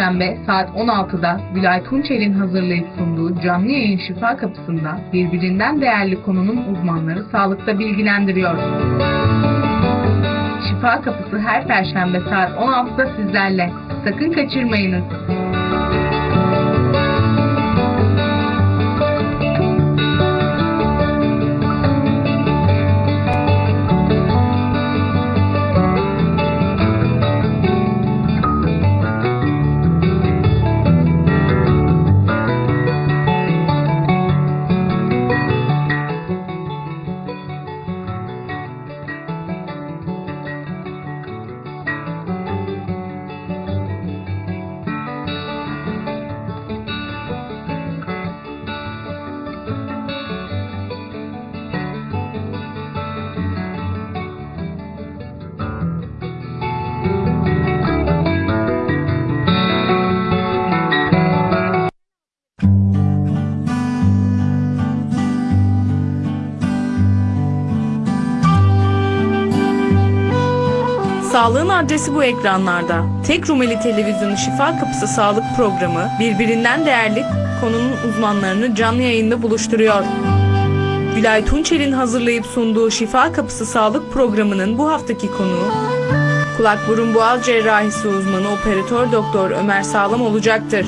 Perşembe saat 16'da Gülay Tunçel'in hazırlayıp sunduğu canlı yayın Şifa Kapısı'nda birbirinden değerli konunun uzmanları sağlıkta bilgilendiriyor. Şifa Kapısı her Perşembe saat 16'da sizlerle. Sakın kaçırmayınız. Sağlığın adresi bu ekranlarda. Tek Rumeli Televizyonu Şifa Kapısı Sağlık Programı birbirinden değerli konunun uzmanlarını canlı yayında buluşturuyor. Gülay Tunçel'in hazırlayıp sunduğu Şifa Kapısı Sağlık Programı'nın bu haftaki konuğu kulak burun boğaz cerrahisi uzmanı operatör doktor Ömer Sağlam olacaktır.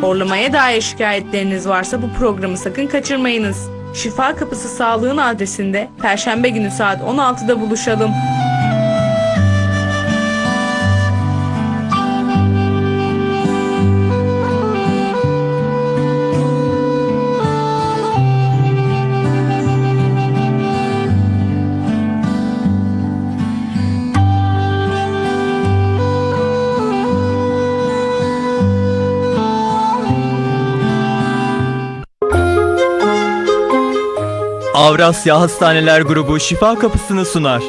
Horlamaya dair şikayetleriniz varsa bu programı sakın kaçırmayınız. Şifa Kapısı Sağlığın adresinde Perşembe günü saat 16'da buluşalım. Avrasya Hastaneler Grubu şifa kapısını sunar.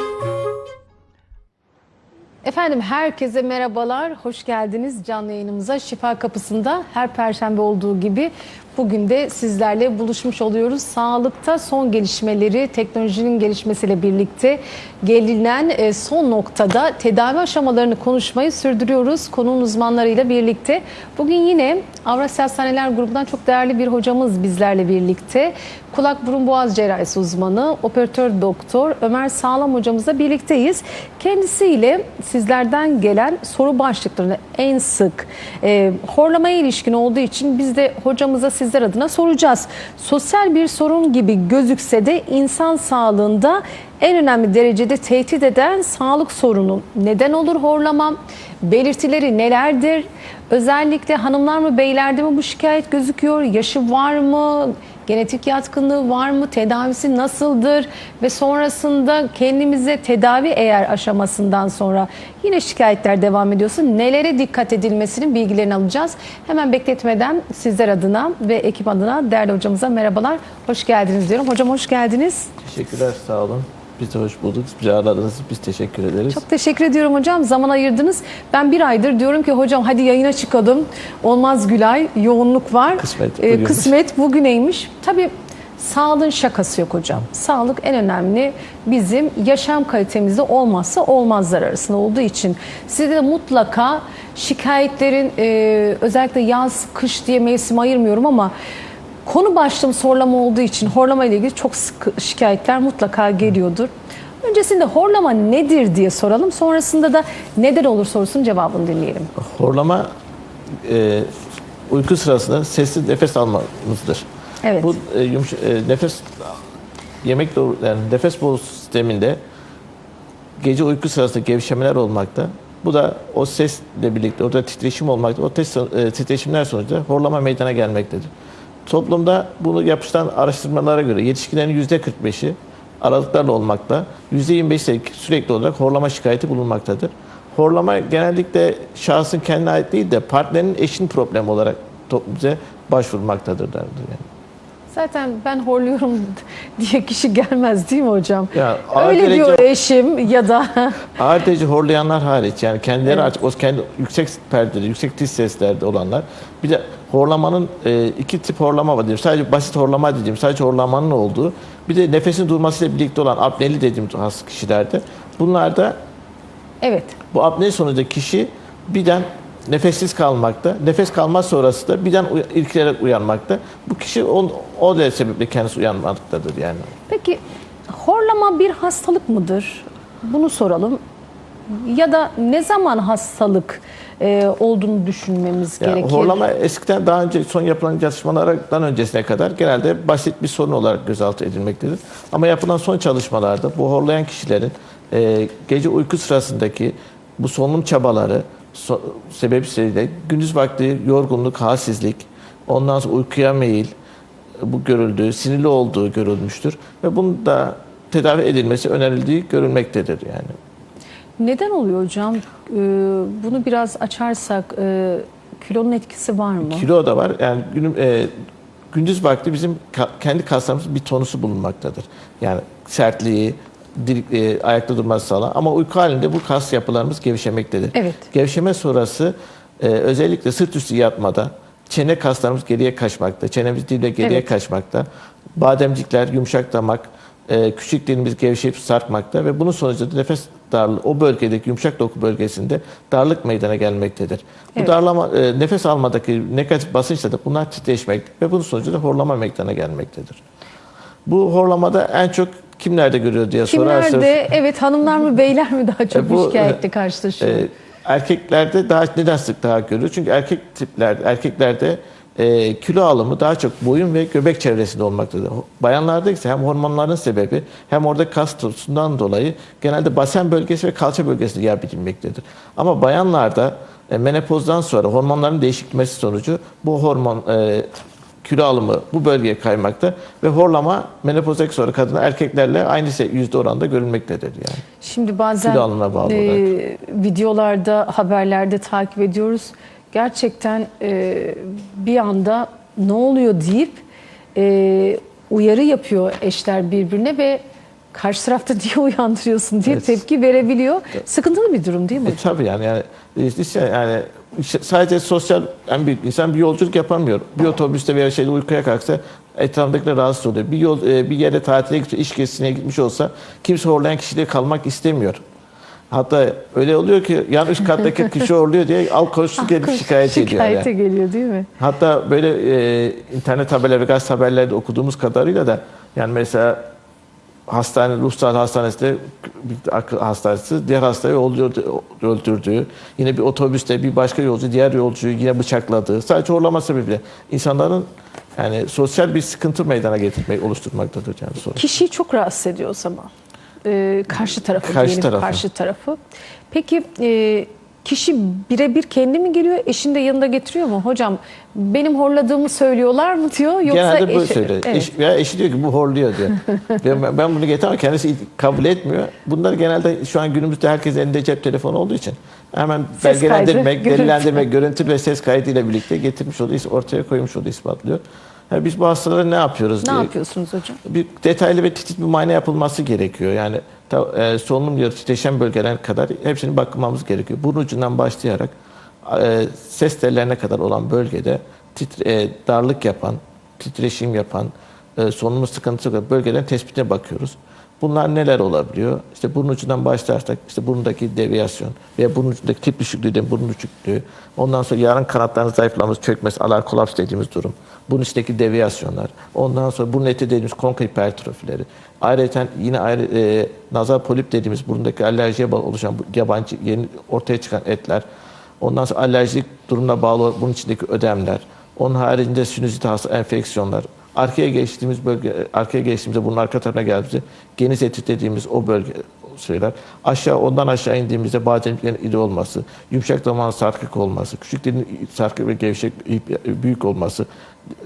Efendim herkese merhabalar, hoş geldiniz canlı yayınımıza. Şifa Kapısı'nda her perşembe olduğu gibi bugün de sizlerle buluşmuş oluyoruz. Sağlıkta son gelişmeleri, teknolojinin gelişmesiyle birlikte gelinen e, son noktada tedavi aşamalarını konuşmayı sürdürüyoruz konunun uzmanlarıyla birlikte. Bugün yine Avrasya Hastaneler Grubu'ndan çok değerli bir hocamız bizlerle birlikte. Kulak burun boğaz cerrahisi uzmanı, operatör doktor Ömer Sağlam hocamızla birlikteyiz. Kendisiyle sizlerden gelen soru başlıklarını en sık e, horlamaya ilişkin olduğu için biz de hocamıza sizler adına soracağız. Sosyal bir sorun gibi gözükse de insan sağlığında en önemli derecede tehdit eden sağlık sorunu neden olur horlama? Belirtileri nelerdir? Özellikle hanımlar mı beylerde mi bu şikayet gözüküyor? Yaşı var mı? Genetik yatkınlığı var mı? Tedavisi nasıldır? Ve sonrasında kendimize tedavi eğer aşamasından sonra yine şikayetler devam ediyorsa nelere dikkat edilmesinin bilgilerini alacağız. Hemen bekletmeden sizler adına ve ekip adına değerli hocamıza merhabalar. Hoş geldiniz diyorum. Hocam hoş geldiniz. Teşekkürler, sağ olun. Biz de hoş bulduk. Bizi ağırladınız. Biz teşekkür ederiz. Çok teşekkür ediyorum hocam. Zaman ayırdınız. Ben bir aydır diyorum ki hocam hadi yayına çıkalım. Olmaz Gülay. Yoğunluk var. Kısmet Ee, kısmet bugüneymiş. Tabii sağlığın şakası yok hocam. Sağlık en önemli bizim yaşam kalitemizde olmazsa olmazlar arasında olduğu için sizde de mutlaka şikayetlerin e, özellikle yaz, kış diye mevsim ayırmıyorum ama konu başlığım horlama olduğu için horlama ile ilgili çok sık şikayetler mutlaka geliyordur. Öncesinde horlama nedir diye soralım. Sonrasında da neden olur sorusunun cevabını dinleyelim. Horlama e, uyku sırasında sessiz nefes almamızdır. Evet. Bu e, yumuş, e, nefes yemek doğru, yani nefes boru sisteminde gece uyku sırasında gevşemeler olmakta. Bu da o sesle birlikte orada titreşim olmakta. O tes, e, titreşimler sonucunda horlama meydana gelmektedir. Toplumda bunu yapıştıran araştırmalara göre yetişkinlerin %45'i aralıklarla olmakta, %25'i sürekli olarak horlama şikayeti bulunmaktadır. Horlama genellikle şahsın kendine ait değil de partnerinin eşin problemi olarak bize başvurmaktadır derdir yani. Zaten ben horluyorum diye kişi gelmez değil mi hocam? Ya, Öyle derece- diyor eşim ya da Ağır derece horlayanlar hariç yani kendileri artık o kendi yüksek perdeli, yüksek tiz seslerde olanlar. Bir de horlamanın e, iki tip horlama var diyorum. Sadece basit horlama dediğim, sadece horlamanın olduğu. Bir de nefesin durmasıyla birlikte olan apneli dediğim hasta kişilerde. Bunlarda evet bu apne sonucunda kişi birden nefessiz kalmakta. Nefes kalma sonrası da birden uy- irkilerek uyanmakta. Bu kişi o, o da sebeple kendisi uyanmaktadır yani. Peki horlama bir hastalık mıdır? Bunu soralım. Ya da ne zaman hastalık e, olduğunu düşünmemiz Yani gerekir? horlama eskiden daha önce son yapılan çalışmalardan öncesine kadar genelde basit bir sorun olarak gözaltı edilmektedir. Ama yapılan son çalışmalarda bu horlayan kişilerin e, gece uyku sırasındaki bu solunum çabaları so, sebebiyle gündüz vakti yorgunluk, halsizlik, ondan sonra uykuya meyil bu görüldüğü, sinirli olduğu görülmüştür ve bunun da tedavi edilmesi önerildiği görülmektedir yani. Neden oluyor hocam? Ee, bunu biraz açarsak e, kilonun etkisi var mı? Kilo da var. Yani günüm, e, gündüz vakti bizim ka- kendi kaslarımızın bir tonusu bulunmaktadır. Yani sertliği, dir- e, ayakta durması sağlar. Ama uyku halinde bu kas yapılarımız gevşemektedir. Evet. Gevşeme sonrası e, özellikle sırt üstü yatmada çene kaslarımız geriye kaçmakta. Çenemiz dille geriye Evet. kaçmakta. Bademcikler, yumuşak damak, e, küçük dilimiz gevşeyip sarkmakta ve bunun sonucunda nefes darlığı o bölgedeki yumuşak doku bölgesinde darlık meydana gelmektedir. Bu Evet. darlama e, nefes almadaki negatif basınçla da bunlar titreşmek ve bunun sonucunda horlama meydana gelmektedir. Bu horlamada en çok kimlerde görüyor diye sorarsanız Kimlerde evet hanımlar mı beyler mi daha çok E, bu, şikayetle karşılaşıyor? e, erkeklerde daha neden sık daha görülür? Çünkü erkek tiplerde erkeklerde e, kilo alımı daha çok boyun ve göbek çevresinde olmaktadır. Bayanlarda ise hem hormonların sebebi hem orada kas tutusundan dolayı genelde basen bölgesi ve kalça bölgesinde yer bilinmektedir. Ama bayanlarda e, menopozdan sonra hormonların değişikleşmesi sonucu bu hormon e, kilo alımı bu bölgeye kaymakta ve horlama menopozdaki sonra kadın erkeklerle aynı se- yüzde oranda görülmektedir yani. Şimdi bazen kilo alımına bağlı e, videolarda, haberlerde takip ediyoruz. Gerçekten e, bir anda ne oluyor deyip e, uyarı yapıyor eşler birbirine ve karşı tarafta niye uyandırıyorsun diye Evet. tepki verebiliyor. Sıkıntılı bir durum değil mi? E, tabii yani yani e, yani sadece sosyal en büyük insan bir yolculuk yapamıyor. Bir otobüste veya şeyde uykuya kalksa etrafındakiler rahatsız oluyor. Bir yol e, bir yere tatile gidiyor, iş gezisine gitmiş olsa kimse horlayan kişiyle kalmak istemiyor. Hatta öyle oluyor ki yan üst kattaki kişi horluyor diye al koştu gelip şikayet ediyor. yani. Şikayete geliyor değil mi? Hatta böyle e, internet haberleri, gazete haberlerde okuduğumuz kadarıyla da yani mesela hastane, hastanesinde bir akıl hastanesi diğer hastayı öldürdü- öldürdüğü, yine bir otobüste bir başka yolcu diğer yolcuyu yine bıçakladığı, sadece horlama sebebiyle insanların yani sosyal bir sıkıntı meydana getirmeyi oluşturmaktadır yani sorun. Kişiyi çok rahatsız ediyor o zaman. Ee, karşı tarafı Karşı diyelim, tarafı. karşı tarafı. Peki e, kişi birebir kendi mi geliyor, eşini de yanında getiriyor mu? Hocam benim horladığımı söylüyorlar mı diyor yoksa Genelde böyle eşi- söylüyor. Evet. Eş, veya eşi diyor ki bu horluyor diyor. ben, ben bunu getiremem kendisi kabul etmiyor. Bunlar genelde şu an günümüzde herkesin elinde cep telefonu olduğu için hemen Ses belgelendirmek, kaydı, görüntü. delillendirmek, görüntü ve ses kaydı ile birlikte getirmiş oluyor, ortaya koymuş oluyor, ispatlıyor. Yani biz bu hastalara ne yapıyoruz Ne diye yapıyorsunuz hocam? bir detaylı ve titiz bir muayene yapılması gerekiyor. Yani e, solunum yolu titreşen bölgeler kadar hepsini bakmamız gerekiyor. Burun ucundan başlayarak e, ses tellerine kadar olan bölgede titre, e, darlık yapan, titreşim yapan, e, solunum sıkıntısı olan bölgelerin tespitine bakıyoruz. Bunlar neler olabiliyor? İşte burun ucundan başlarsak işte burundaki deviyasyon veya burun ucundaki tip düşüklüğü de burun düşüklüğü. Ondan sonra yarın kanatlarının zayıflaması, çökmesi, alar kolaps dediğimiz durum. Burun içindeki deviyasyonlar. Ondan sonra burun eti dediğimiz konka hipertrofileri. Ayrıca yine ayrı, e, nazal polip dediğimiz burundaki alerjiye bağlı oluşan yabancı yeni ortaya çıkan etler. Ondan sonra alerjik durumuna bağlı bunun içindeki ödemler. Onun haricinde sinüzit hasta enfeksiyonlar. Arkaya geçtiğimiz bölge, arkaya geçtiğimizde bunun arka tarafına geldiğimizde geniz eti dediğimiz o bölge şeyler. Aşağı ondan aşağı indiğimizde bademciklerin iri olması, yumuşak damağın sarkık olması, küçük dilin sarkık ve gevşek büyük olması.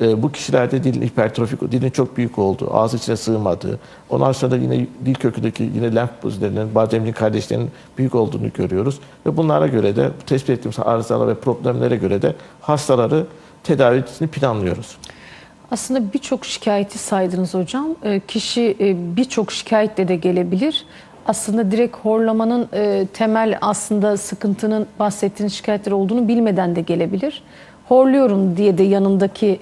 E, bu kişilerde dilin hipertrofik, dilin çok büyük olduğu, ağzı içine sığmadığı, ondan sonra da yine dil kökündeki yine lenf bezlerinin, bademcik kardeşlerinin büyük olduğunu görüyoruz. Ve bunlara göre de tespit ettiğimiz arızalar ve problemlere göre de hastaları tedavisini planlıyoruz. Aslında birçok şikayeti saydınız hocam. Ee, Kişi e, birçok şikayetle de gelebilir. Aslında direkt horlamanın e, temel aslında sıkıntının bahsettiğiniz şikayetler olduğunu bilmeden de gelebilir. Horluyorum diye de yanındaki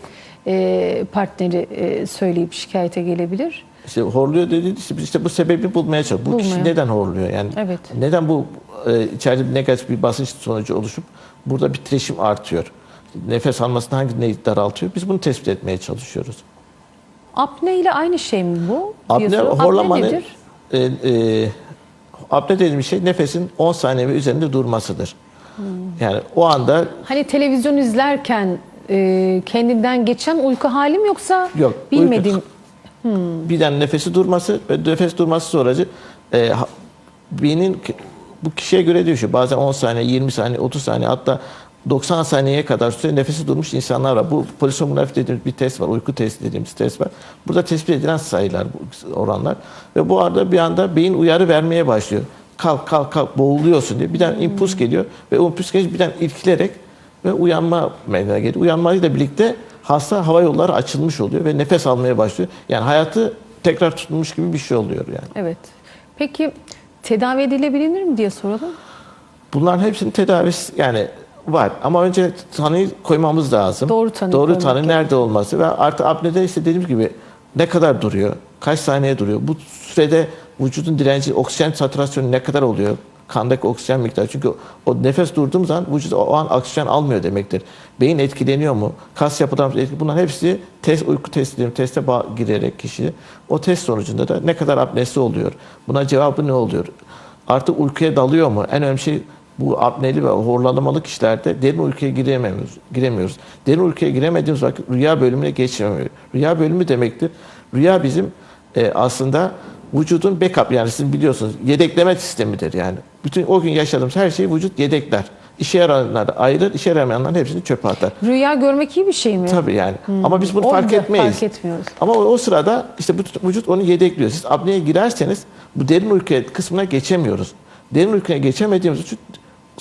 e, partneri e, söyleyip şikayete gelebilir. İşte horluyor dediğiniz işte, bu sebebi bulmaya çalışıyoruz. Bu kişi neden horluyor? Yani Evet. neden bu e, içeride negatif bir basınç sonucu oluşup burada bir titreşim artıyor. Nefes almasını hangi neyi daraltıyor? Biz bunu tespit etmeye çalışıyoruz. Apne ile aynı şey mi bu? Apne diyorsun? horlamanın nedir? e, e, apne dediğimiz şey nefesin 10 saniye ve üzerinde durmasıdır. Hmm. Yani o anda Hani televizyon izlerken e, kendinden geçen uyku hali mi yoksa Yok, bilmediğim uyku- birden nefesi durması ve nefes durması sonracı e, beynin bu kişiye göre değişiyor. Bazen 10 saniye, 20 saniye, 30 saniye hatta 90 saniyeye kadar süre nefesi durmuş insanlar var. Bu polisomografi dediğimiz bir test var. Uyku testi dediğimiz test var. Burada tespit edilen sayılar, oranlar. Ve bu arada bir anda beyin uyarı vermeye başlıyor. Kalk kalk kalk boğuluyorsun diye. Birden impuls geliyor ve o impuls gelince birden irkilerek ve uyanma meydana geliyor. Uyanmayla birlikte hasta hava yolları açılmış oluyor ve nefes almaya başlıyor. Yani hayatı tekrar tutulmuş gibi bir şey oluyor yani. Evet. Peki tedavi edilebilir mi diye soralım. Bunların hepsinin tedavisi yani var ama önce tanıyı koymamız lazım. Doğru tanı Doğru tanı gerekiyor. nerede olması ve artı apnede işte dediğim gibi ne kadar duruyor, kaç saniye duruyor, bu sürede vücudun direnci, oksijen satürasyonu ne kadar oluyor, kandaki oksijen miktarı. Çünkü o nefes durduğum zaman vücut o an oksijen almıyor demektir. Beyin etkileniyor mu? Kas yapıdan etkileniyor. Bunların hepsi test, uyku testi dediğim teste girerek kişi o test sonucunda da ne kadar apnesi oluyor? Buna cevabı ne oluyor? Artık uykuya dalıyor mu? En önemli şey bu apneli ve horlamalı kişilerde derin uykuya giremiyoruz. giremiyoruz. Derin uykuya giremediğimiz vakit rüya bölümüne geçmiyor. Rüya bölümü demektir. Rüya bizim e, aslında vücudun backup yani sizin biliyorsunuz yedekleme sistemidir yani. Bütün o gün yaşadığımız her şeyi vücut yedekler. İşe yarayanları ayırır, işe yaramayanların hepsini çöpe atar. Rüya görmek iyi bir şey mi? Tabii yani. Ama biz bunu Onu fark etmeyiz. fark etmiyoruz. Ama o, o sırada işte vücut onu yedekliyor. Siz apneye girerseniz bu derin uyku kısmına geçemiyoruz. Derin uykuya geçemediğimiz için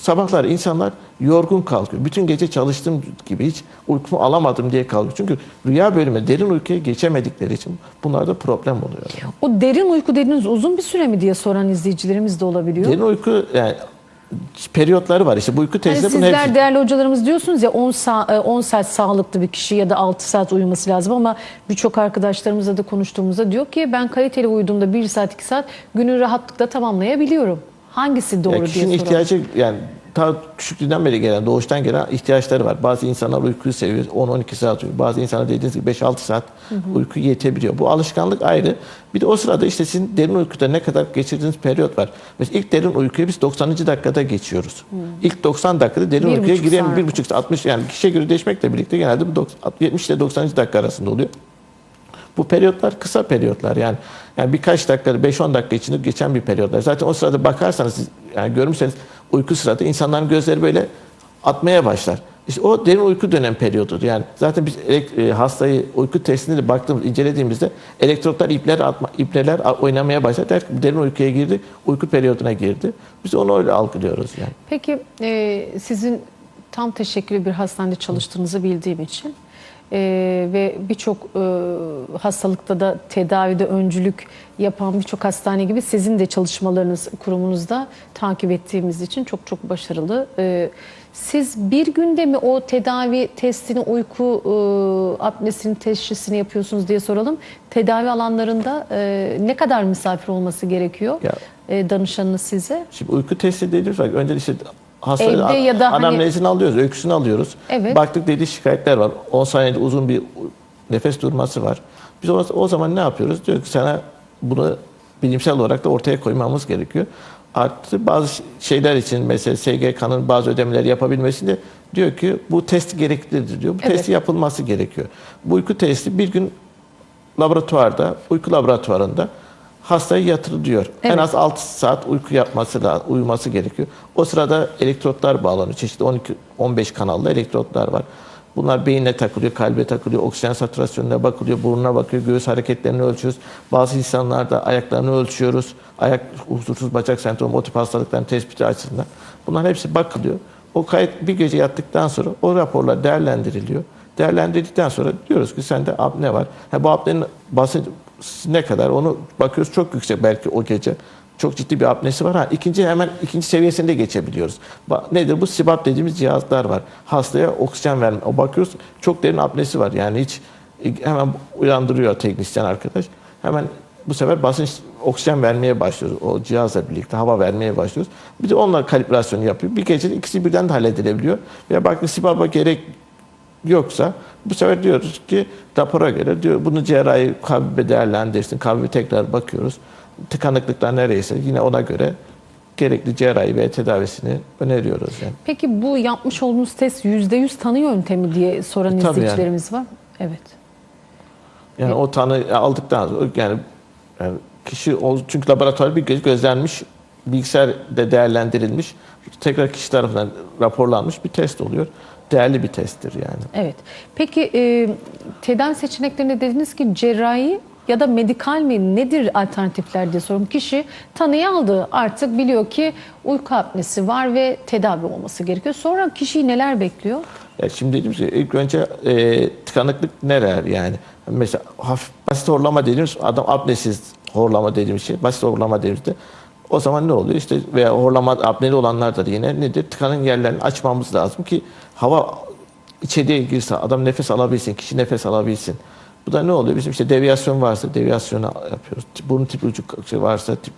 sabahlar insanlar yorgun kalkıyor. Bütün gece çalıştığım gibi hiç uykumu alamadım diye kalkıyor. Çünkü rüya bölümü derin uykuya geçemedikleri için bunlarda problem oluyor. O derin uyku dediğiniz uzun bir süre mi diye soran izleyicilerimiz de olabiliyor. Derin uyku yani periyotları var. İşte bu uyku testi bunun sizler hepsi. değerli hocalarımız diyorsunuz ya 10 saat, 10 saat sağlıklı bir kişi ya da 6 saat uyuması lazım ama birçok arkadaşlarımızla da konuştuğumuzda diyor ki ben kaliteli uyuduğumda 1 saat 2 saat günü rahatlıkla tamamlayabiliyorum. Hangisi doğru Yani diye soralım. ihtiyacı yani ta küçüklüğünden beri gelen, doğuştan gelen ihtiyaçları var. Bazı insanlar uykuyu seviyor, 10-12 saat uyuyor. Bazı insanlar dediğiniz gibi 5-6 saat uyku yetebiliyor. Bu alışkanlık ayrı. Bir de o sırada işte sizin derin uykuda ne kadar geçirdiğiniz periyot var. Mesela ilk derin uykuyu biz 90. dakikada geçiyoruz. İlk 90 dakikada derin Bir uykuya buçuk giremiyor. saat. Bir buçuk saat, 60 yani kişiye göre değişmekle birlikte genelde bu 90 70 ile 90. dakika arasında oluyor. Bu periyotlar kısa periyotlar yani. Yani birkaç dakika, 5-10 dakika içinde geçen bir periyotlar. Zaten o sırada bakarsanız yani görürseniz uyku sırada insanların gözleri böyle atmaya başlar. İşte o derin uyku dönem periyodudur. Yani zaten biz e, hastayı uyku testinde de baktığımız, incelediğimizde elektrotlar ipler atma, ipneler a- oynamaya başlar. Der ki derin uykuya girdi, uyku periyoduna girdi. Biz onu öyle algılıyoruz yani. Peki e, sizin tam teşekküllü bir hastanede çalıştığınızı bildiğim için e, ve birçok e, hastalıkta da tedavide öncülük yapan birçok hastane gibi sizin de çalışmalarınız kurumunuzda takip ettiğimiz için çok çok başarılı. E, siz bir günde mi o tedavi testini, uyku e, apnesinin teşhisini yapıyorsunuz diye soralım. Tedavi alanlarında e, ne kadar misafir olması gerekiyor Ya- e, danışanınız size? Şimdi uyku testi dediğimiz önce işte hasta Evde ya da hani- anamnezini alıyoruz, öyküsünü alıyoruz. Evet. Baktık dediği şikayetler var. 10 saniyede uzun bir nefes durması var. Biz o, o zaman ne yapıyoruz? Diyor ki sana bunu bilimsel olarak da ortaya koymamız gerekiyor. Artı bazı şeyler için mesela SGK'nın bazı ödemeleri yapabilmesi de diyor ki bu test gereklidir diyor. Bu Evet. testi yapılması gerekiyor. Bu uyku testi bir gün laboratuvarda, uyku laboratuvarında hastayı yatırılıyor. En Evet. az 6 saat uyku yapması da uyuması gerekiyor. O sırada elektrotlar bağlanıyor. Çeşitli 12 15 kanallı elektrotlar var. Bunlar beyine takılıyor, kalbe takılıyor, oksijen satürasyonuna bakılıyor, burnuna bakıyor, göğüs hareketlerini ölçüyoruz. Bazı insanlarda ayaklarını ölçüyoruz. Ayak huzursuz bacak sendromu, o tip hastalıkların tespiti açısından. Bunların hepsi bakılıyor. O kayıt bir gece yattıktan sonra o raporlar değerlendiriliyor. Değerlendirdikten sonra diyoruz ki sende apne var. Ha, bu apnenin basınç ne kadar onu bakıyoruz çok yüksek belki o gece. Çok ciddi bir apnesi var. Ha, ikinci hemen ikinci seviyesinde geçebiliyoruz. Nedir bu? SIBAP dediğimiz cihazlar var. Hastaya oksijen verme. O bakıyoruz çok derin apnesi var. Yani hiç hemen uyandırıyor teknisyen arkadaş. Hemen bu sefer basınç oksijen vermeye başlıyoruz. O cihazla birlikte hava vermeye başlıyoruz. Bir de onunla kalibrasyonu yapıyor. Bir gecede ikisi birden de halledilebiliyor. Veya bakın SİBAB'a gerek yoksa bu sefer diyoruz ki rapora göre diyor bunu cerrahi kalbi değerlendirsin. Kalbi tekrar bakıyoruz. Tıkanıklıklar nereyse yine ona göre gerekli cerrahi ve tedavisini öneriyoruz yani. Peki bu yapmış olduğunuz test %100 tanı yöntemi diye soran E, tabii izleyicilerimiz var. Evet. Yani o tanı aldıktan sonra yani, yani kişi çünkü laboratuvar bir göz gözlenmiş, bilgisayarda değerlendirilmiş, tekrar kişi tarafından raporlanmış bir test oluyor. Değerli bir testtir yani. Evet. Peki e, tedavi seçeneklerinde dediniz ki cerrahi ya da medikal mi nedir alternatifler diye soruyorum. Kişi tanıyı aldı artık biliyor ki uyku apnesi var ve tedavi olması gerekiyor. Sonra kişiyi neler bekliyor? Ya şimdi dediğimiz gibi ilk önce e, tıkanıklık neler yani? Mesela hafif basit horlama dediğimiz adam apnesiz horlama dediğimiz şey basit horlama dediğimizde o zaman ne oluyor? İşte veya horlama apneli olanlar da yine nedir? Tıkanın yerlerini açmamız lazım ki hava içeriye girse adam nefes alabilsin, kişi nefes alabilsin. Bu da ne oluyor? Bizim işte deviyasyon varsa deviyasyonu yapıyoruz. Burun tip ucu varsa tip,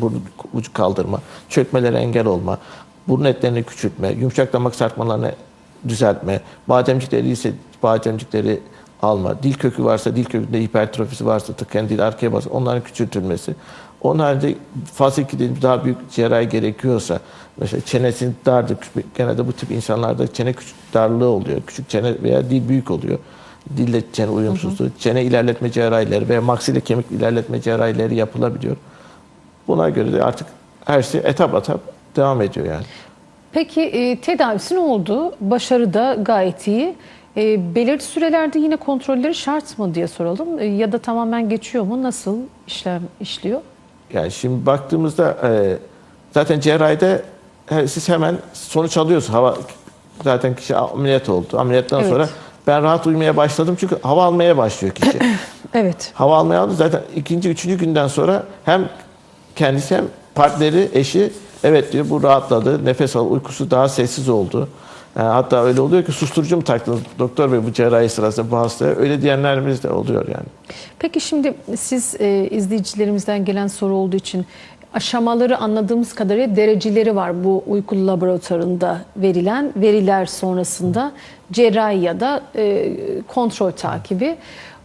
burun ucu kaldırma, çökmelere engel olma, burun etlerini küçültme, yumuşak damak sarkmalarını düzeltme, bademcikleri ise bademcikleri alma, dil kökü varsa dil kökünde hipertrofisi varsa tıkayan dil arkaya bas, onların küçültülmesi. Onun haricinde fazla dediğimiz daha büyük cerrahi gerekiyorsa mesela çenesinin dardır. Genelde bu tip insanlarda çene küçük darlığı oluyor. Küçük çene veya dil büyük oluyor. Dille çene uyumsuzluğu, çene ilerletme cerrahileri veya maksile kemik ilerletme cerrahileri yapılabiliyor. Buna göre de artık her şey etap etap devam ediyor yani. Peki e, tedavisi ne oldu? Başarı da gayet iyi. E, belirli sürelerde yine kontrolleri şart mı diye soralım. E, ya da tamamen geçiyor mu? Nasıl işlem işliyor? Yani şimdi baktığımızda e, zaten cerrahide he- siz hemen sonuç alıyorsunuz. Hava zaten kişi ameliyat oldu. Ameliyattan Evet. sonra ben rahat uyumaya başladım çünkü hava almaya başlıyor kişi. Evet. hava almaya aldı zaten ikinci, üçüncü günden sonra hem kendisi hem partneri, eşi evet diyor bu rahatladı, nefes al, uykusu daha sessiz oldu. Yani hatta öyle oluyor ki susturucu mu taktınız doktor bey bu cerrahi sırasında bu hastaya? Öyle diyenlerimiz de oluyor yani. Peki şimdi siz e, izleyicilerimizden gelen soru olduğu için aşamaları anladığımız kadarıyla dereceleri var bu uyku laboratuvarında verilen veriler sonrasında cerrahi ya da e, kontrol takibi.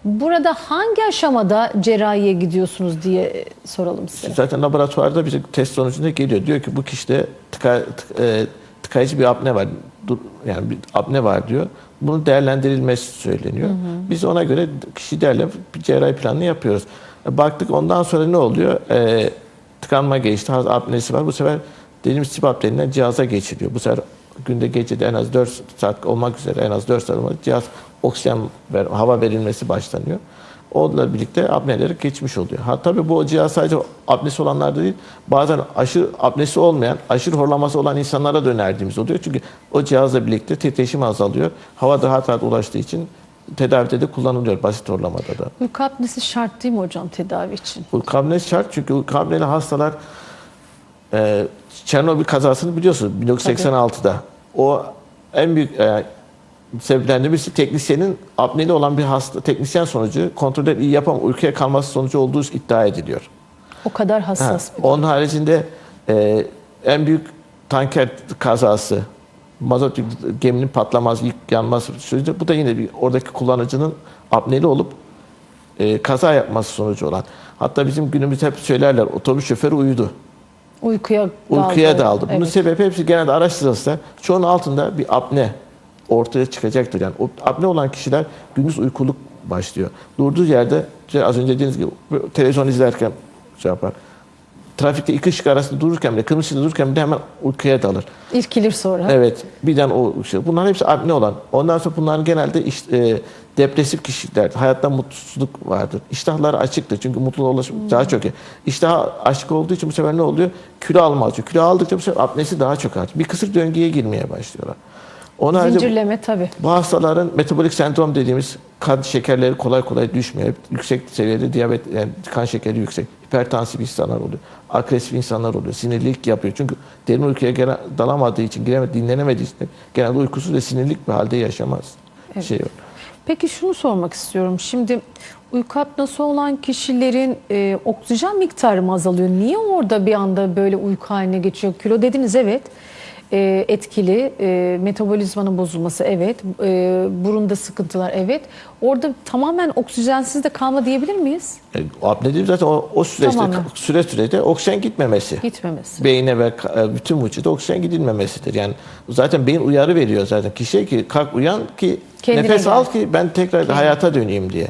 Burada hangi aşamada cerrahiye gidiyorsunuz diye soralım size. Zaten laboratuvarda bize test sonucunda geliyor. Diyor ki bu kişide tıka, tık- e, tıkayıcı bir apne var. Dur, yani bir apne var diyor. Bunun değerlendirilmesi söyleniyor. Biz ona göre kişi değerle bir cerrahi planını yapıyoruz. E, Baktık ondan sonra ne oluyor? E, tıkanma geçti, haz- apnesi var. Bu sefer dediğimiz CPAP denilen cihaza geçiliyor. Bu sefer günde gecede en az 4 saat olmak üzere en az 4 saat olmak cihaz oksijen ver, hava verilmesi başlanıyor. Onunla birlikte apneleri geçmiş oluyor. Ha tabii bu cihaz sadece apnesi olanlarda değil, bazen aşırı apnesi olmayan, aşırı horlaması olan insanlara da önerdiğimiz oluyor. Çünkü o cihazla birlikte titreşim azalıyor. Hava daha rahat ulaştığı için tedavide de kullanılıyor basit horlamada da. Uyku apnesi şart değil mi hocam tedavi için? Uyku apnesi şart çünkü uyku apneli hastalar e, Çernobil kazasını biliyorsunuz 1986'da. O en büyük e, sebeplerinden birisi teknisyenin apneli olan bir hasta teknisyen sonucu kontrolleri iyi yapam uykuya kalması sonucu olduğu iddia ediliyor. O kadar Ha, hassas bir Onun haricinde e, en büyük tanker kazası, mazot geminin patlaması, ilk yanması süreci bu da yine bir oradaki kullanıcının apneli olup e, kaza yapması sonucu olan. Hatta bizim günümüzde hep söylerler otobüs şoförü uyudu. uykuya daldı. Uykuya daldı. Bunun Evet. sebebi hepsi genelde araştırılırsa çoğunun altında bir apne ortaya çıkacaktır. Yani o apne olan kişiler gündüz uykuluk başlıyor. Durduğu yerde işte az önce dediğiniz gibi televizyon izlerken şey yapar. Trafikte iki ışık arasında dururken bile, kırmızı ışıkta dururken bile hemen uykuya dalır. İrkilir sonra. Evet, birden o şey. Bunların hepsi apne olan. Ondan sonra bunların genelde iş, e, depresif kişiler, hayatta mutsuzluk vardır. İştahları açıktır çünkü mutluluğa ulaşmak daha çok. iyi. İştah açık olduğu için bu sefer ne oluyor? Kilo alma açıyor. Kilo aldıkça bu sefer apnesi daha çok artıyor. Bir kısır döngüye girmeye başlıyorlar. Haricinde Zincirleme tabii. bu hastaların metabolik sendrom dediğimiz kan şekerleri kolay kolay düşmüyor. Hep yüksek seviyede diyabet, yani kan şekeri yüksek. Hipertansif insanlar oluyor. Agresif insanlar oluyor. Sinirlilik yapıyor. Çünkü derin uykuya gene dalamadığı için, giremedi, dinlenemediği için genelde uykusuz ve sinirlik bir halde yaşamaz. Şey yok. Peki şunu sormak istiyorum. Şimdi Uyku apnosu olan kişilerin e, oksijen miktarı mı azalıyor? Niye orada bir anda böyle uyku haline geçiyor? Kilo dediniz evet. E, etkili. E, metabolizmanın bozulması evet. E, burunda sıkıntılar evet. Orada tamamen oksijensiz de kalma diyebilir miyiz? E, apne dediğim zaten o, o süreçte, Tamamen. süre sürede oksijen gitmemesi. Gitmemesi. Beyine ve e, bütün vücuda oksijen gidilmemesidir. Yani zaten beyin uyarı veriyor zaten kişiye ki kalk uyan ki Kendine nefes gel. al ki ben tekrar hayata döneyim diye.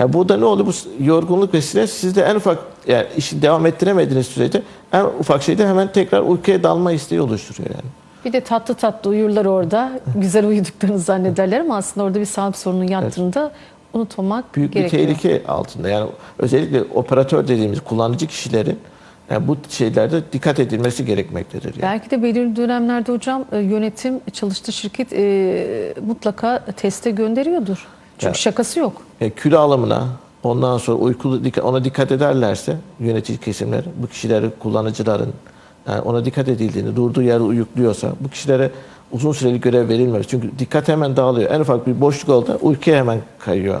Yani burada ne oldu? Bu yorgunluk ve stres sizde en ufak yani işi devam ettiremediğiniz sürece en ufak şeyde hemen tekrar uykuya dalma isteği oluşturuyor yani. Bir de tatlı tatlı uyurlar orada. Güzel uyuduklarını zannederler ama aslında orada bir sağlık sorunun yattığını da unutmamak Büyük gerekiyor. bir tehlike altında. Yani özellikle operatör dediğimiz kullanıcı kişilerin yani bu şeylerde dikkat edilmesi gerekmektedir. Yani. Belki de belirli dönemlerde hocam e, yönetim çalıştığı şirket e, mutlaka teste gönderiyordur. Çünkü Ya. şakası yok. E, kilo alımına, ondan sonra uykulu dikkat- ona dikkat ederlerse yönetici kesimler, bu kişileri kullanıcıların yani ona dikkat edildiğini, durduğu yerde uyukluyorsa bu kişilere uzun süreli görev verilmez. Çünkü dikkat hemen dağılıyor. En ufak bir boşluk oldu uykuya hemen kayıyor.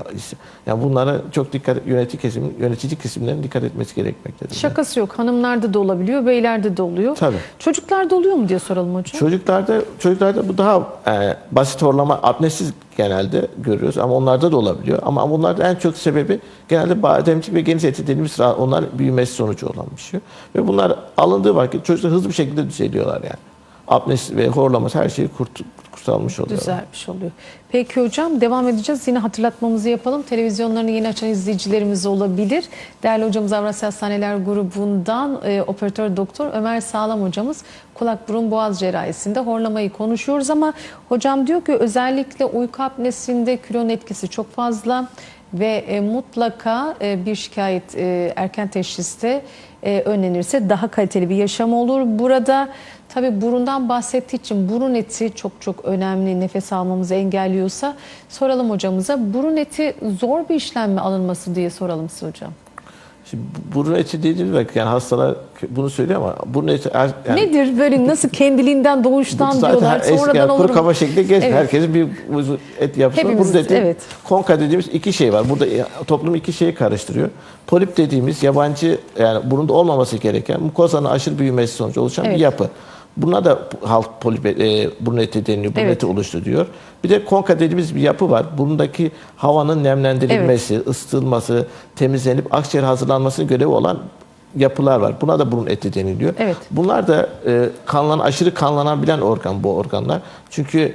Yani bunlara çok dikkat yönetici kesim, yönetici kesimlerin dikkat etmesi gerekmektedir. Şakası yok. Hanımlarda da olabiliyor, beylerde de oluyor. Tabii. Çocuklarda oluyor mu diye soralım hocam. Çocuklarda çocuklarda bu daha e, basit horlama apnesiz genelde görüyoruz ama onlarda da olabiliyor. Ama bunlarda en çok sebebi genelde bademcik ve geniş eti dediğimiz onlar büyümesi sonucu olan bir şey. Ve bunlar alındığı vakit çocuklar hızlı bir şekilde düzeliyorlar yani. Apnesi ve horlaması her şeyi kurt, kurtarmış oluyor. Düzelmiş oluyor. Peki hocam devam edeceğiz. Yine hatırlatmamızı yapalım. Televizyonlarını yeni açan izleyicilerimiz olabilir. Değerli hocamız Avrasya Hastaneler grubundan e, operatör doktor Ömer Sağlam hocamız kulak burun boğaz cerrahisinde horlamayı konuşuyoruz ama hocam diyor ki özellikle uyku apnesinde kilonun etkisi çok fazla ve e, mutlaka e, bir şikayet e, erken teşhiste e, önlenirse daha kaliteli bir yaşam olur. Burada tabi burundan bahsettiği için burun eti çok çok önemli nefes almamızı engelliyorsa soralım hocamıza burun eti zor bir işlem mi alınması diye soralım size hocam. Şimdi bu- burun eti dediğimiz vakit yani hastalar bunu söylüyor ama burun eti er- yani Nedir böyle nasıl kendiliğinden doğuştan Zaten diyorlar her- sonradan yani olur kuru mu? kaba şekilde geç. Evet. Herkesin bir et yapısı var. Burada eti, evet. konka dediğimiz iki şey var. Burada toplum iki şeyi karıştırıyor. Polip dediğimiz yabancı yani burunda olmaması gereken mukozanın aşırı büyümesi sonucu oluşan Evet. bir yapı. Buna da halk polip e, burun eti deniliyor. Burun Evet. oluştu diyor. Bir de konka dediğimiz bir yapı var. Burundaki havanın nemlendirilmesi, ısıtılması, temizlenip akciğer hazırlanmasının görevi olan yapılar var. Buna da burun eti deniliyor. Evet. Bunlar da e, kanlan aşırı kanlanabilen organ bu organlar. Çünkü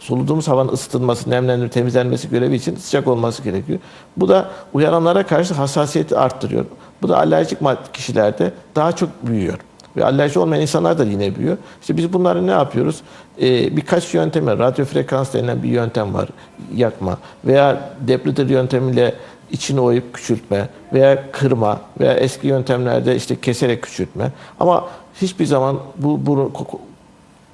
soluduğumuz havanın ısıtılması, nemlendirilmesi, temizlenmesi görevi için sıcak olması gerekiyor. Bu da uyaranlara karşı hassasiyeti arttırıyor. Bu da alerjik kişilerde daha çok büyüyor. Ve alerji olmayan insanlar da yine büyüyor. İşte biz bunları ne yapıyoruz? Ee, birkaç yöntem var. Radyo frekans denilen bir yöntem var. Yakma. Veya Deplitter yöntemiyle içini oyup küçültme veya kırma veya eski yöntemlerde işte keserek küçültme. Ama hiçbir zaman bu burun ko-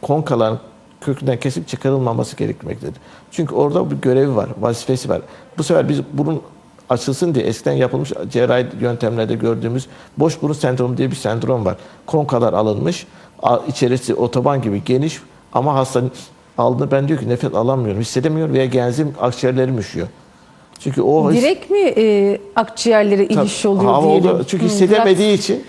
konkaların kökünden kesip çıkarılmaması gerekmektedir. Çünkü orada bir görevi var, vazifesi var. Bu sefer biz burun açılsın diye eskiden yapılmış cerrahi yöntemlerde gördüğümüz boş burun sendromu diye bir sendrom var. Konkalar alınmış, içerisi otoban gibi geniş ama hastanın aldığında ben diyor ki nefes alamıyorum, hissedemiyorum veya genzim akciğerlerim üşüyor. Çünkü o Direkt mi e, akciğerlere iniş Tabii, oluyor hava diyelim? oldu. Çünkü Hı, hissedemediği için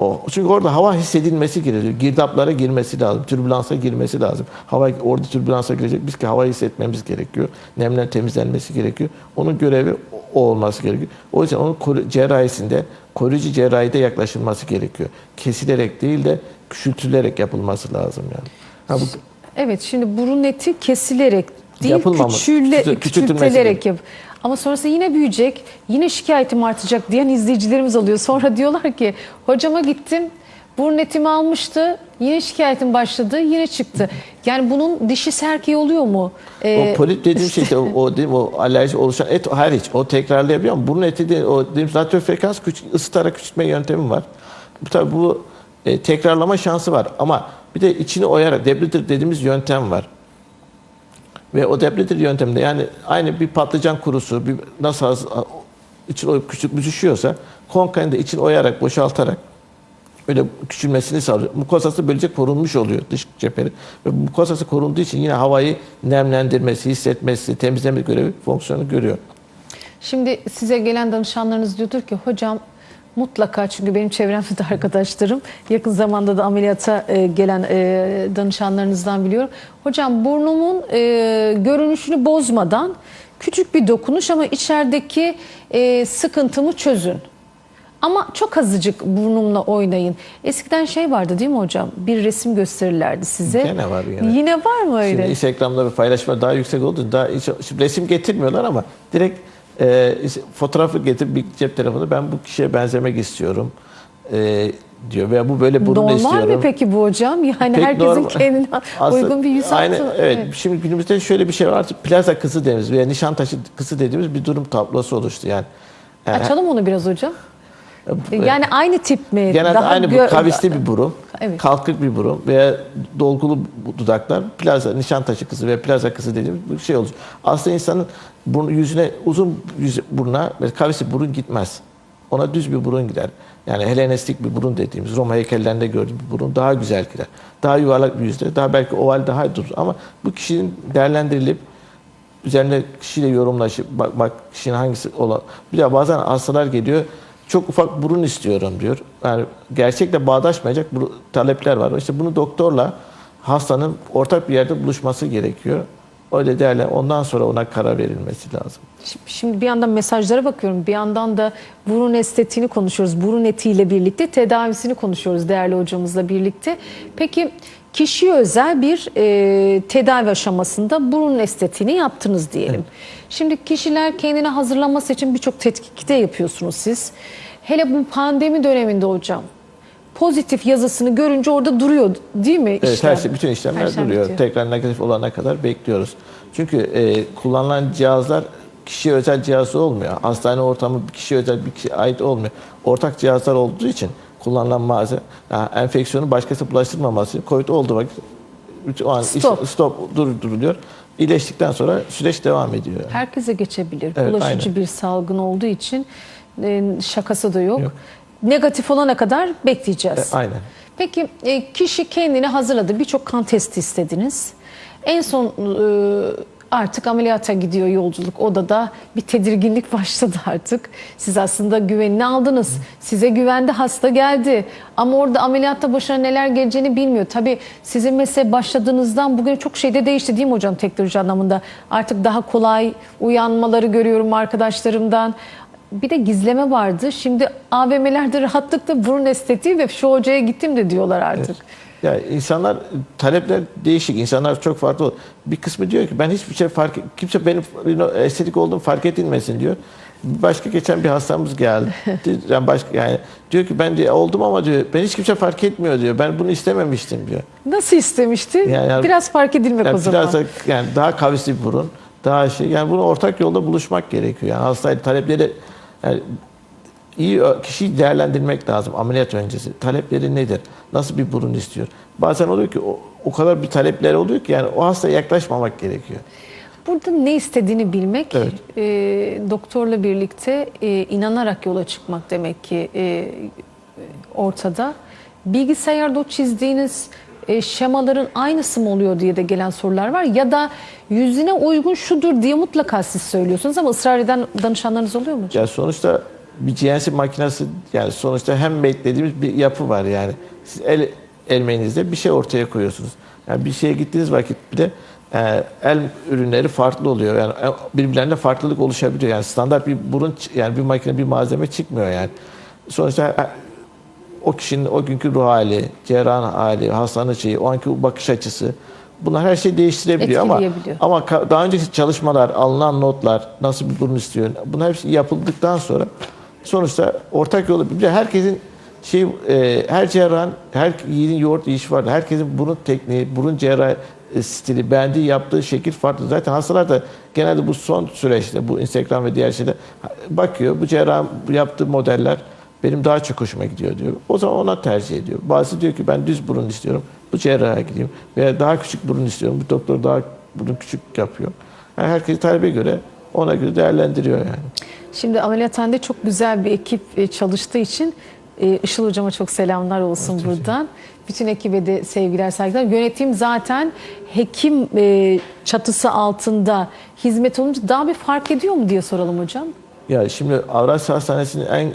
o. Çünkü orada hava hissedilmesi gerekiyor. Girdaplara girmesi lazım. Türbülansa girmesi lazım. Hava orada türbülansa girecek. Biz ki havayı hissetmemiz gerekiyor. Nemler temizlenmesi gerekiyor. Onun görevi o olması gerekiyor. O yüzden onun cerrahisinde, koruyucu cerrahide yaklaşılması gerekiyor. Kesilerek değil de küçültülerek yapılması lazım yani. Ha, bu, Evet şimdi burun eti kesilerek değil küçüle, küçültülerek yap. Ama sonrasında yine büyüyecek, yine şikayetim artacak diyen izleyicilerimiz oluyor. Sonra diyorlar ki hocama gittim burun etimi almıştı yine şikayetim başladı yine çıktı. Yani bunun dişi serkeği oluyor mu? Ee, o polip dediğim şey de o, o, değil mi, o alerji oluşan et hariç o tekrarlayabiliyor ama burun eti de o dediğimiz radyo frekans küç, ısıtarak küçültme yöntemi var. Bu tabi bu e, tekrarlama şansı var ama bir de içini oyarak debrider dediğimiz yöntem var. Ve o debrider yönteminde yani aynı bir patlıcan kurusu bir nasıl az, için oyup küçük büzüşüyorsa konkayını da için oyarak boşaltarak öyle küçülmesini sağlıyor. Mukozası böylece korunmuş oluyor dış cepheri. Ve mukozası korunduğu için yine havayı nemlendirmesi, hissetmesi, temizleme görevi fonksiyonu görüyor. Şimdi size gelen danışanlarınız diyordur ki hocam mutlaka çünkü benim çevremde de arkadaşlarım yakın zamanda da ameliyata e, gelen e, danışanlarınızdan biliyorum. Hocam burnumun e, görünüşünü bozmadan küçük bir dokunuş ama içerideki e, sıkıntımı çözün. Ama çok azıcık burnumla oynayın. Eskiden şey vardı değil mi hocam? Bir resim gösterirlerdi size. Gene var yine. Yine var mı öyle? Şimdi Instagram'da bir paylaşma daha yüksek oldu. Daha şimdi resim getirmiyorlar ama direkt e, fotoğrafı getir bir cep telefonu ben bu kişiye benzemek istiyorum e, diyor veya bu böyle burun Normal istiyorum. mi peki bu hocam? Yani Pek herkesin normal. kendine Aslında uygun bir yüz. Aynı, evet. Evet. Şimdi günümüzde şöyle bir şey var. Artık plaza kızı dediğimiz veya Nişantaşı kızı dediğimiz bir durum tablosu oluştu yani. yani Açalım onu biraz hocam. Yani aynı tip mi? Genelde Daha aynı bu kavisli bir burun, Evet. kalkık bir burun veya dolgulu dudaklar, plaza, nişantaşı kızı ve plaza kızı dediğimiz bir şey olur. Aslında insanın burnu, yüzüne uzun yüz, buruna ve kavisli burun gitmez. Ona düz bir burun gider. Yani Helenistik bir burun dediğimiz Roma heykellerinde gördüğümüz bir burun daha güzel gider. Daha yuvarlak bir yüzde, daha belki oval daha durur. Ama bu kişinin değerlendirilip üzerine kişiyle yorumlaşıp bak, bak kişinin hangisi olan. Bir de bazen hastalar geliyor. Çok ufak burun istiyorum diyor. Yani gerçekle bağdaşmayacak talepler var. İşte bunu doktorla hastanın ortak bir yerde buluşması gerekiyor. Öyle değerli. Ondan sonra ona karar verilmesi lazım. Şimdi bir yandan mesajlara bakıyorum. Bir yandan da burun estetiğini konuşuyoruz. Burun etiyle birlikte tedavisini konuşuyoruz değerli hocamızla birlikte. Peki kişiye özel bir e, tedavi aşamasında burun estetiğini yaptınız diyelim. Şimdi kişiler kendini hazırlaması için birçok tetkikte yapıyorsunuz siz. Hele bu pandemi döneminde hocam pozitif yazısını görünce orada duruyor değil mi? Evet, işlem? her şey, bütün işlemler Her şey duruyor. bitiyor. Tekrar negatif olana kadar bekliyoruz. Çünkü e, kullanılan cihazlar kişiye özel cihazı olmuyor. Hastane ortamı kişiye özel bir kişiye ait olmuyor. Ortak cihazlar olduğu için kullanılan malzeme, yani enfeksiyonu başkası bulaştırmaması için COVID vakit bütün- o an iş- Stop. stop durduruluyor. İyileştikten sonra süreç devam ediyor. Herkese geçebilir. Evet, Bulaşıcı aynen. bir salgın olduğu için e, şakası da yok. Yok. Negatif olana kadar bekleyeceğiz. E, aynen. Peki e, kişi kendini hazırladı. Birçok kan testi istediniz. En son e, artık ameliyata gidiyor yolculuk. Odada bir tedirginlik başladı artık. Siz aslında güvenini aldınız. Size güvendi hasta geldi. Ama orada ameliyatta başına neler geleceğini bilmiyor. Tabii sizin mesleğe başladığınızdan bugün çok şey de değişti değil mi hocam teknoloji anlamında? Artık daha kolay uyanmaları görüyorum arkadaşlarımdan. Bir de gizleme vardı. Şimdi AVM'lerde rahatlıkla burun estetiği ve şu hocaya gittim de diyorlar artık. Ya insanlar talepler değişik. İnsanlar çok farklı. Bir kısmı diyor ki ben hiçbir şey fark kimse benim estetik olduğum fark edilmesin diyor. Başka geçen bir hastamız geldi. Yani başka yani diyor ki ben de oldum ama diyor ben hiç kimse fark etmiyor diyor. Ben bunu istememiştim diyor. Nasıl istemişti? Yani- yani- Biraz fark edilmek Yani o zaman. biraz da yani daha kavisli burun, daha şey yani bunu ortak yolda buluşmak gerekiyor. Yani hastayla talepleri yani iyi kişiyi değerlendirmek lazım ameliyat öncesi. Talepleri nedir? Nasıl bir burun istiyor? Bazen oluyor ki o, o kadar bir talepleri oluyor ki yani o hastaya yaklaşmamak gerekiyor. Burada ne istediğini bilmek, Evet. e, doktorla birlikte e, inanarak yola çıkmak demek ki e, ortada. Bilgisayarda o çizdiğiniz e, şemaların aynısı mı oluyor diye de gelen sorular var. Ya da yüzüne uygun şudur diye mutlaka siz söylüyorsunuz ama ısrar eden danışanlarınız oluyor mu? Yani sonuçta bir CNC makinesi yani sonuçta hem beklediğimiz bir yapı var yani. Siz el elmenizde bir şey ortaya koyuyorsunuz. Yani bir şeye gittiğiniz vakit bile e, el ürünleri farklı oluyor. Yani e, birbirlerine farklılık oluşabiliyor. Yani standart bir burun yani bir makine bir malzeme çıkmıyor yani. Sonuçta e, o kişinin o günkü ruh hali, cerrahın hali, hastanın şeyi, o anki bakış açısı bunlar her şeyi değiştirebiliyor ama ama daha önceki çalışmalar, alınan notlar, nasıl bir burun istiyor, bunlar hepsi yapıldıktan sonra sonuçta ortak yolu bir de herkesin şey e, her cerrahın her yiğidin yoğurt yiyişi vardır. Herkesin burun tekniği, burun cerrah e, stili, beğendiği yaptığı şekil farklı. Zaten hastalar da genelde bu son süreçte bu Instagram ve diğer şeyde bakıyor. Bu cerrahın bu yaptığı modeller benim daha çok hoşuma gidiyor diyor. O zaman ona tercih ediyor. Bazısı diyor ki ben düz burun istiyorum. Bu cerraha gideyim. Veya daha küçük burun istiyorum. Bu doktor daha burun küçük yapıyor. Yani herkes talebe göre ona göre değerlendiriyor yani. Şimdi ameliyathanede çok güzel bir ekip e, çalıştığı için e, Işıl Hocama çok selamlar olsun buradan. Bütün ekibe de sevgiler saygılar. Yönetim zaten hekim e, çatısı altında hizmet olunca daha bir fark ediyor mu diye soralım hocam. Ya şimdi Avrasya Hastanesi'nin en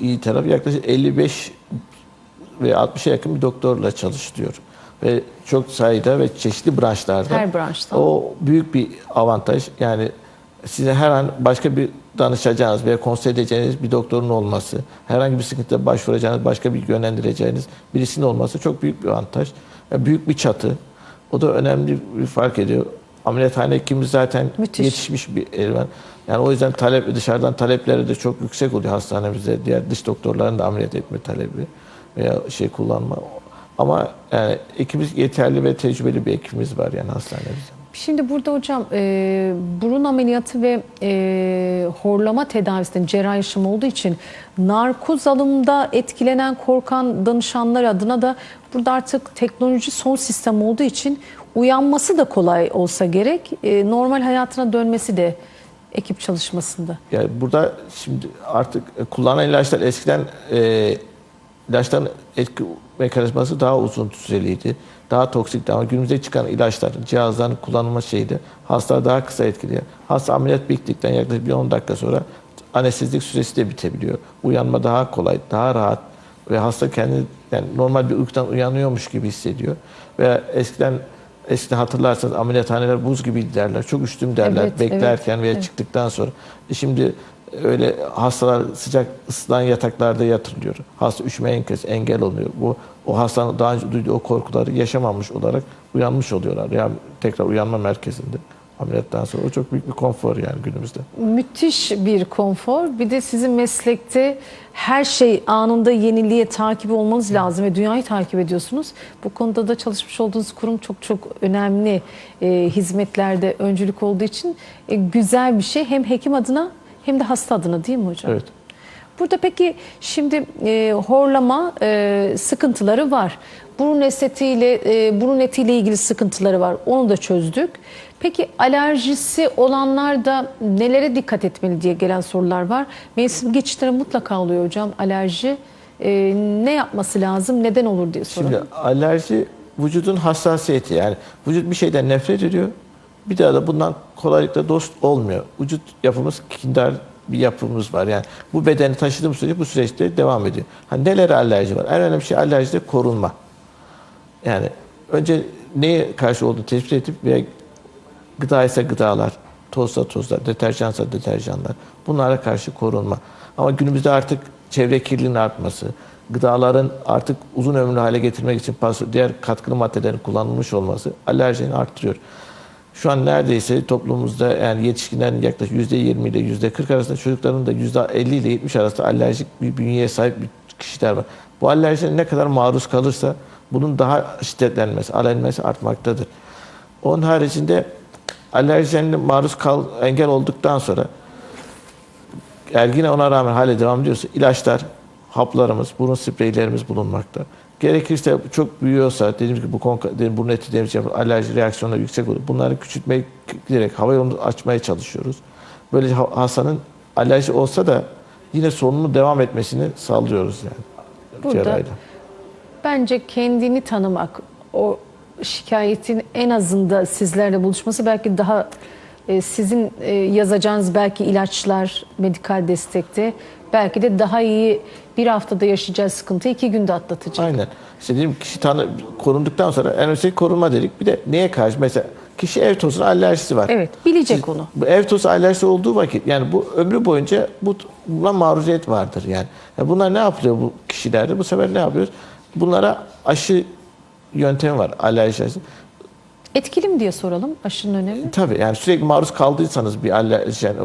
iyi tarafı yaklaşık 55 ve 60'a yakın bir doktorla çalışılıyor. Ve çok sayıda ve çeşitli branşlarda. Her branşta. O büyük bir avantaj. Yani size her an başka bir danışacağınız veya konsey edeceğiniz bir doktorun olması, herhangi bir sıkıntıda başvuracağınız, başka bir yönlendireceğiniz birisinin olması çok büyük bir avantaj. Yani büyük bir çatı. O da önemli bir fark ediyor. Ameliyathane hekimimiz zaten Müthiş. yetişmiş bir elvan. Yani o yüzden talep dışarıdan talepleri de çok yüksek oluyor hastanemizde. Diğer dış doktorların da ameliyat etme talebi veya şey kullanma. Ama yani ekibimiz yeterli ve tecrübeli bir ekibimiz var yani hastanemizde. Şimdi burada hocam e, burun ameliyatı ve e, horlama tedavisinde cerrahi işlem olduğu için narkoz alımda etkilenen korkan danışanlar adına da burada artık teknoloji son sistem olduğu için uyanması da kolay olsa gerek. E, normal hayatına dönmesi de ekip çalışmasında. Yani burada şimdi artık kullanılan ilaçlar eskiden e, ilaçların etki mekanizması daha uzun süreliydi. Daha toksikti ama günümüzde çıkan ilaçlar, cihazların kullanılma şeydi. Hastalar daha kısa etkiliyor. Hasta ameliyat bittikten yaklaşık bir 10 dakika sonra anestezlik süresi de bitebiliyor. Uyanma daha kolay, daha rahat ve hasta kendini yani normal bir uykudan uyanıyormuş gibi hissediyor. Ve eskiden eskiden hatırlarsanız ameliyathaneler buz gibi derler. Çok üşüdüm derler Evet, beklerken veya evet. çıktıktan sonra. E şimdi öyle hastalar sıcak ısınan yataklarda yatırılıyor. Hasta üşüme engel, engel oluyor. Bu o hastanın daha önce duyduğu o korkuları yaşamamış olarak uyanmış oluyorlar. Yani tekrar uyanma merkezinde ameliyattan sonra. O çok büyük bir konfor yani günümüzde. Müthiş bir konfor. Bir de sizin meslekte her şey anında yeniliğe takip olmanız lazım ve dünyayı takip ediyorsunuz. Bu konuda da çalışmış olduğunuz kurum çok çok önemli e, hizmetlerde öncülük olduğu için e, güzel bir şey hem hekim adına hem de hasta adına değil mi hocam? Evet. Burada peki şimdi e, horlama e, sıkıntıları var. Burun estetiğiyle, e, burun etiyle ilgili sıkıntıları var. Onu da çözdük. Peki alerjisi olanlar da nelere dikkat etmeli diye gelen sorular var. Mevsim geçişleri mutlaka oluyor hocam alerji. E, ne yapması lazım, neden olur diye soralım. Şimdi alerji vücudun hassasiyeti yani vücut bir şeyden nefret ediyor. Bir daha da bundan kolaylıkla dost olmuyor. Vücut yapımız kindar bir yapımız var. Yani bu bedeni taşıdığım sürece bu süreçte devam ediyor. Hani nelere alerji var? En önemli şey alerjide korunma. Yani önce neye karşı olduğunu tespit edip veya gıda ise gıdalar, tozsa tozlar, deterjansa deterjanlar bunlara karşı korunma. Ama günümüzde artık çevre kirliliğinin artması, gıdaların artık uzun ömürlü hale getirmek için diğer katkılı maddelerin kullanılmış olması alerjini arttırıyor. Şu an neredeyse toplumumuzda yani yetişkinlerin yaklaşık %20 ile %40 arasında çocukların da %50 ile 70 arasında alerjik bir bünyeye sahip bir kişiler var. Bu alerjiye ne kadar maruz kalırsa bunun daha şiddetlenmesi, alenmesi artmaktadır. Onun haricinde alerjenle maruz kal, engel olduktan sonra eğer yine ona rağmen hale devam ediyorsa ilaçlar, haplarımız, burun spreylerimiz bulunmakta. Gerekirse çok büyüyorsa, dediğim gibi bu konka, dediğim, burun eti demiş yapı- alerji reaksiyonları yüksek olur. Bunları küçültmeye giderek hava yolunu açmaya çalışıyoruz. Böylece ha- hastanın alerji olsa da yine sorunun devam etmesini sağlıyoruz yani. Burada cerrahiyle. Bence kendini tanımak, o şikayetin en azında sizlerle buluşması belki daha e, sizin e, yazacağınız belki ilaçlar, medikal destekte belki de daha iyi bir haftada yaşayacağı sıkıntıyı iki günde atlatacak. Aynen. İşte dedim kişi tanı, korunduktan sonra en önemlisi korunma dedik. Bir de neye karşı? Mesela kişi ev tozuna alerjisi var. Evet, bilecek Siz- onu. Bu ev tozu alerjisi olduğu vakit yani bu ömrü boyunca bu buna maruziyet vardır yani. yani. Bunlar ne yapılıyor bu kişilerde? Bu sefer ne yapıyoruz? Bunlara aşı yöntemi var alerji aşısı. Etkili mi diye soralım aşının önemi. Tabii yani sürekli maruz kaldıysanız bir alerji yani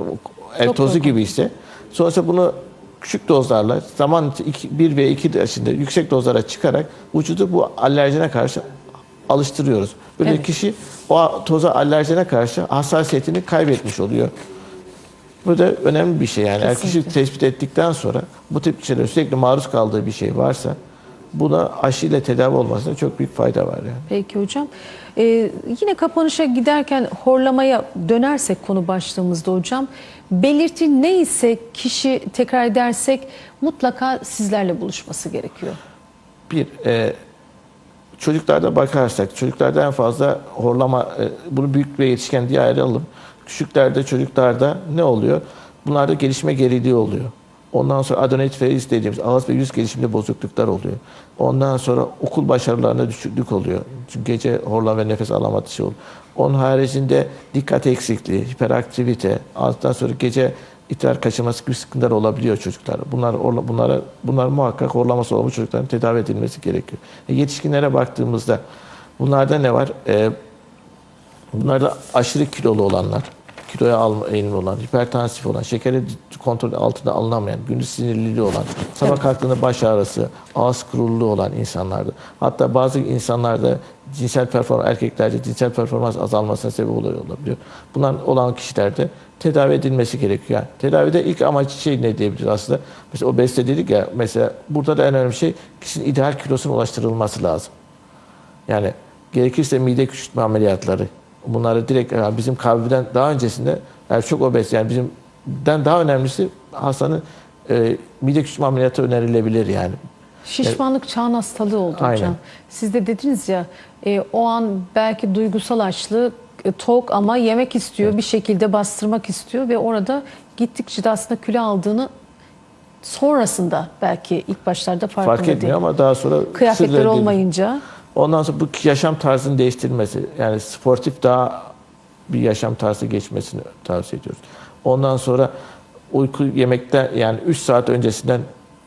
ev Çok tozu gibi ise sonrasında bunu küçük dozlarla zaman 1 ve 2 yaşında yüksek dozlara çıkarak vücudu bu alerjene karşı alıştırıyoruz. Böyle Evet. kişi o toza alerjene karşı hassasiyetini kaybetmiş oluyor. Bu da önemli bir şey yani. Eğer kişi Kesinlikle. tespit ettikten sonra bu tip şeylere sürekli maruz kaldığı bir şey varsa buna aşıyla tedavi olmasına çok büyük fayda var yani. Peki hocam. Ee, yine kapanışa giderken horlamaya dönersek konu başlığımızda hocam. Belirti neyse kişi tekrar edersek mutlaka sizlerle buluşması gerekiyor. Bir, e, çocuklarda bakarsak, çocuklarda en fazla horlama, e, bunu büyük ve yetişken diye ayıralım. Küçüklerde, çocuklarda ne oluyor? Bunlarda gelişme geriliği oluyor. Ondan sonra adenoid dediğimiz ağız ve yüz gelişiminde bozukluklar oluyor. Ondan sonra okul başarılarında düşüklük oluyor. Çünkü gece horlama ve nefes alamadığı şey oluyor. Onun haricinde dikkat eksikliği, hiperaktivite, ondan sonra gece idrar kaçırması gibi sıkıntılar olabiliyor çocuklar. Bunlar bunlara bunlar muhakkak horlaması bu çocukların tedavi edilmesi gerekiyor. E, yetişkinlere baktığımızda bunlarda ne var? E, Bunlarda aşırı kilolu olanlar, kiloya alma eğilimli olan, hipertansif olan, şekeri kontrol altında alınamayan, gündüz sinirliliği olan, sabah kalktığında baş ağrısı, ağız kuruluğu olan insanlardı. Hatta bazı insanlarda cinsel performans, erkeklerde cinsel performans azalmasına sebep oluyor olabiliyor. Bunlar olan kişilerde tedavi edilmesi gerekiyor. Yani tedavide ilk amaç şey ne diyebiliriz aslında? Mesela obezite dedik ya, mesela burada da en önemli şey kişinin ideal kilosuna ulaştırılması lazım. Yani gerekirse mide küçültme ameliyatları. Bunları direkt yani bizim kalbiden daha öncesinde yani çok obez yani bizimden daha önemlisi hastanın e, mide küçültme ameliyatı önerilebilir yani. Şişmanlık çağın hastalığı oldu Aynen. hocam. Siz de dediniz ya e, o an belki duygusal açlık e, tok ama yemek istiyor bir şekilde bastırmak istiyor ve orada gittikçe de aslında kilo aldığını sonrasında belki ilk başlarda farkında Fark etmiyor değil. ama daha sonra Kıyafetler olmayınca Ondan sonra bu yaşam tarzının değiştirilmesi yani sportif daha bir yaşam tarzı geçmesini tavsiye ediyoruz. Ondan sonra uyku yemekten yani 3 saat öncesinden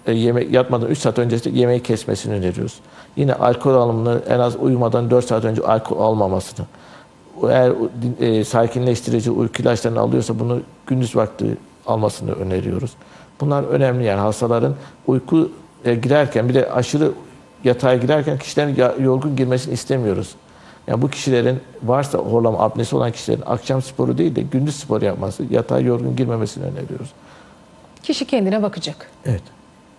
e, yemek yatmadan 3 saat öncesinde yemeği kesmesini öneriyoruz. Yine alkol alımını en az uyumadan 4 saat önce alkol almamasını. Eğer e, sakinleştirici uyku ilaçlarını alıyorsa bunu gündüz vakti almasını öneriyoruz. Bunlar önemli yani hastaların uyku e, girerken bir de aşırı yatağa girerken kişilerin yorgun girmesini istemiyoruz. Yani bu kişilerin varsa horlama apnesi olan kişilerin akşam sporu değil de gündüz spor yapması, yatağa yorgun girmemesini öneriyoruz. kişi kendine bakacak. Evet.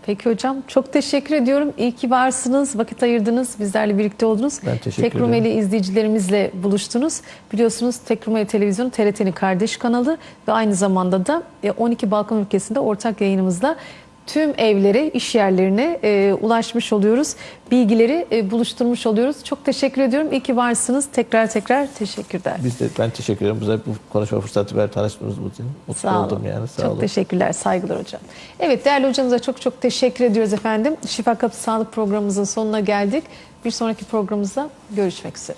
Peki hocam çok teşekkür ediyorum. İyi ki varsınız, vakit ayırdınız, bizlerle birlikte oldunuz. Ben teşekkür Tek Rumeli izleyicilerimizle buluştunuz. Biliyorsunuz Tek Rumeli Televizyonu TRT'nin kardeş kanalı ve aynı zamanda da e, 12 Balkan ülkesinde ortak yayınımızla tüm evlere, iş yerlerine e, ulaşmış oluyoruz. Bilgileri e, buluşturmuş oluyoruz. Çok teşekkür ediyorum. İyi ki varsınız. Tekrar tekrar teşekkürler. Biz de ben teşekkür ederim. Bize bu konuşma fırsatı ver tanıştığımız için. Mutlu Sağ olun. oldum yani. Sağ çok olun. teşekkürler, saygılar hocam. Evet değerli hocamıza çok çok teşekkür ediyoruz efendim. Şifa Kapısı Sağlık programımızın sonuna geldik. Bir sonraki programımızda görüşmek üzere.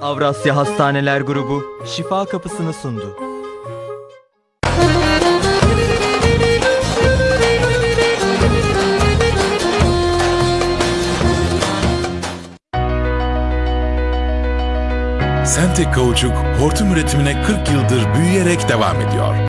Avrasya Hastaneler Grubu şifa kapısını sundu. Sentek Kauçuk hortum üretimine 40 yıldır büyüyerek devam ediyor.